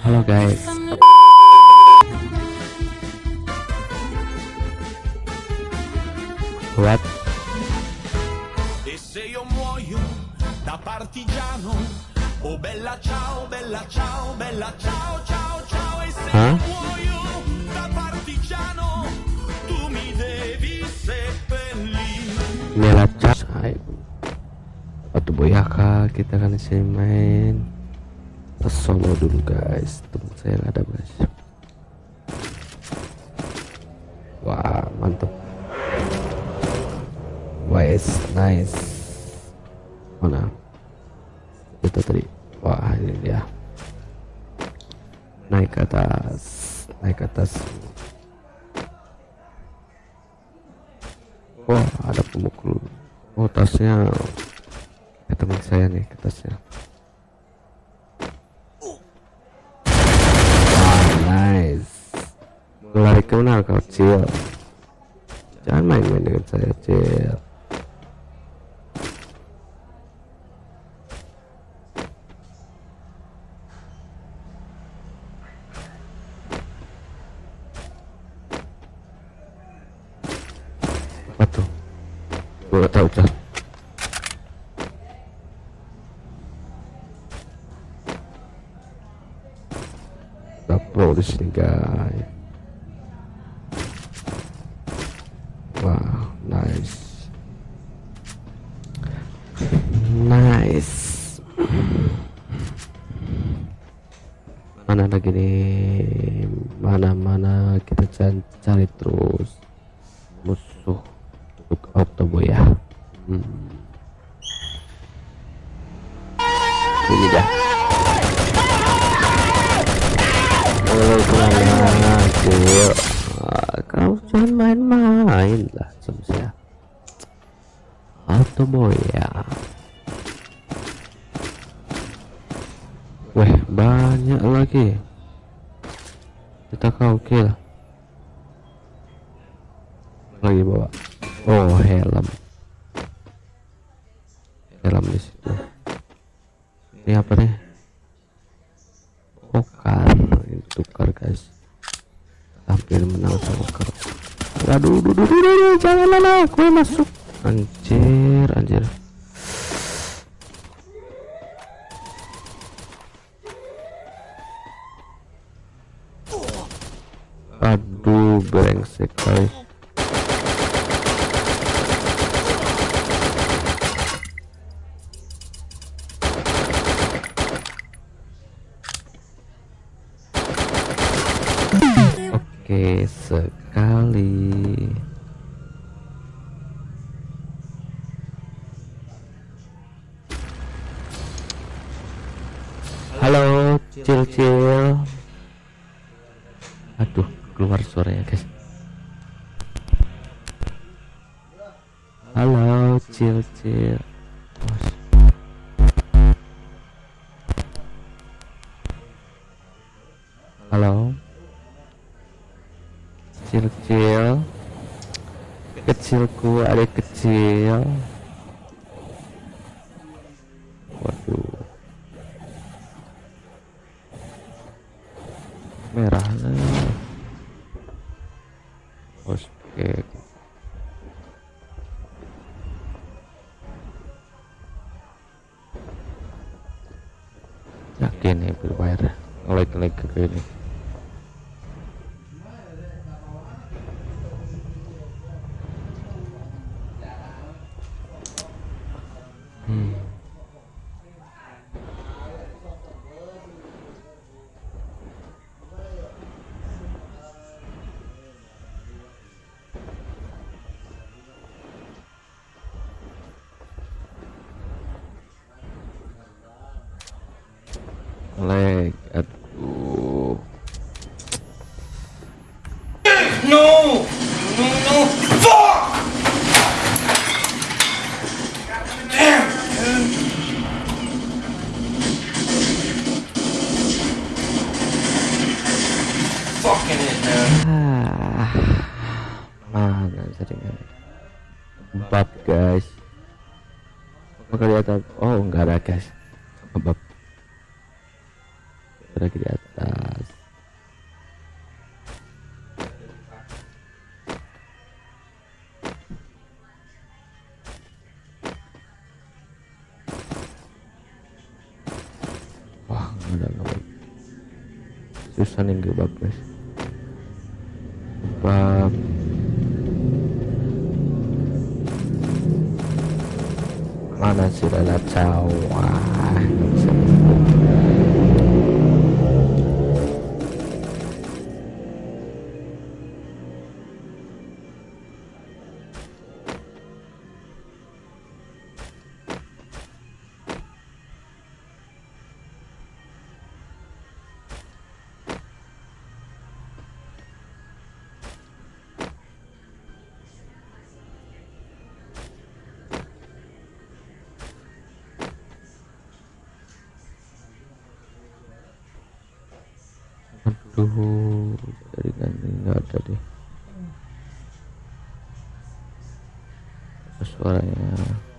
Halo guys. What? E se io muoio da partigiano, oh bella ciao, bella ciao, bella ciao, ciao, ciao. E se io muoio da partigiano, tu mi devi seppellire. Chat. Hai. Waktu boyaka kita kan isi main ke solo dulu guys. Temen saya ada guys. Wah mantap. Wes nice. Mana? Itu tadi. Wah ini dia. Naik ke atas. Naik ke atas. Wah ada pemukul. Oh tasnya ya teman saya nih ke tasnya. Wah nice. Lari ke mana kau cil? Jangan main-main dengan saya cil. Apa tuh? Gue gak tahu cah. Kita pro di sini guys. Wah, nice. Nice. Mana lagi nih? Mana-mana kita cari, terus musuh untuk Octobo ya. Hmm. Ini dah. Kau jangan main-main lah sama saya. Octobo ya. Banyak lagi. Kita kau kill. Lagi bawa. Oh, helm. Helm di situ. Ini apa nih? Oh, kar. Ini tukar, guys. Hampir menang sama. Aduh, duh, duh, duh, jangan gue masuk. Anjir, anjir. Aduh, brengsek kali. Oke, sekali. Halo, cil-cil. Aduh, keluar suaranya, guys. Halo, cil-cil. Bos. Halo. Kecil-kecil. Kecilku ada kecil. Nih berbayar. Ngelik-ngelik ke. Leg, aduh. No! No, no! Fuck! Fucking it, man. Ah, mana jaringan? Empat guys. Apa kelihatan? Oh, enggak ada guys. Empat. Lagi di atas. Wah nggak ada susah nih gebak guys. Gebak mana sih caw wah aduh dari ganti nggak ada deh. Apa suaranya